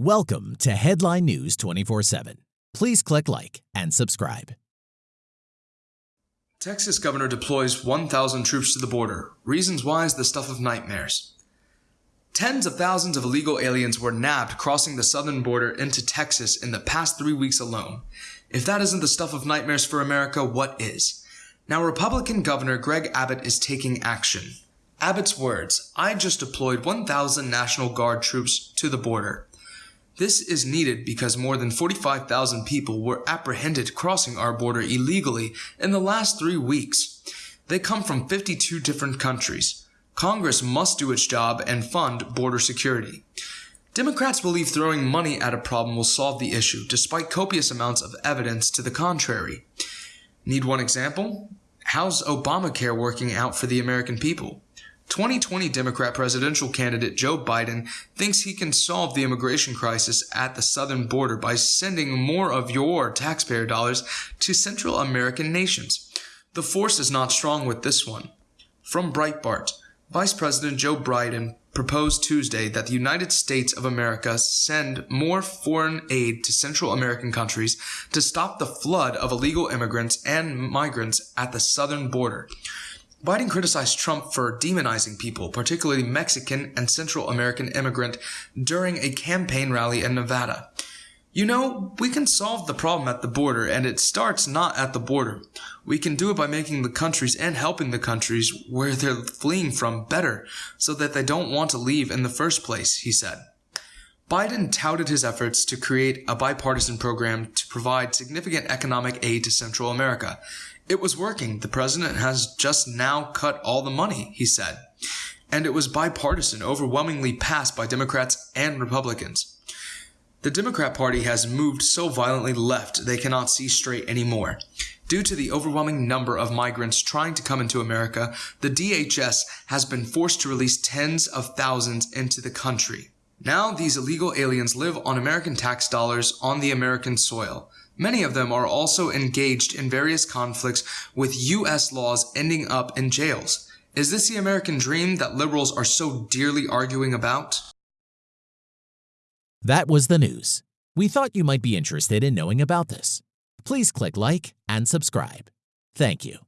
Welcome to Headline News 24 7. Please click like and subscribe. Texas governor deploys 1,000 troops to the border. Reasons why is the stuff of nightmares. Tens of thousands of illegal aliens were nabbed crossing the southern border into Texas in the past three weeks alone. If that isn't the stuff of nightmares for America, what is? Now, Republican Governor Greg Abbott is taking action. Abbott's words I just deployed 1,000 National Guard troops to the border. This is needed because more than 45,000 people were apprehended crossing our border illegally in the last three weeks. They come from 52 different countries. Congress must do its job and fund border security. Democrats believe throwing money at a problem will solve the issue, despite copious amounts of evidence to the contrary. Need one example? How's Obamacare working out for the American people? 2020 Democrat presidential candidate Joe Biden thinks he can solve the immigration crisis at the southern border by sending more of your taxpayer dollars to Central American nations. The force is not strong with this one. From Breitbart, Vice President Joe Biden proposed Tuesday that the United States of America send more foreign aid to Central American countries to stop the flood of illegal immigrants and migrants at the southern border. Biden criticized Trump for demonizing people, particularly Mexican and Central American immigrant, during a campaign rally in Nevada. You know, we can solve the problem at the border, and it starts not at the border. We can do it by making the countries and helping the countries where they're fleeing from better, so that they don't want to leave in the first place, he said. Biden touted his efforts to create a bipartisan program to provide significant economic aid to Central America. It was working. The president has just now cut all the money, he said. And it was bipartisan, overwhelmingly passed by Democrats and Republicans. The Democrat Party has moved so violently left they cannot see straight anymore. Due to the overwhelming number of migrants trying to come into America, the DHS has been forced to release tens of thousands into the country. Now these illegal aliens live on American tax dollars on the American soil. Many of them are also engaged in various conflicts with U.S. laws ending up in jails. Is this the American dream that liberals are so dearly arguing about? That was the news. We thought you might be interested in knowing about this. Please click like and subscribe. Thank you.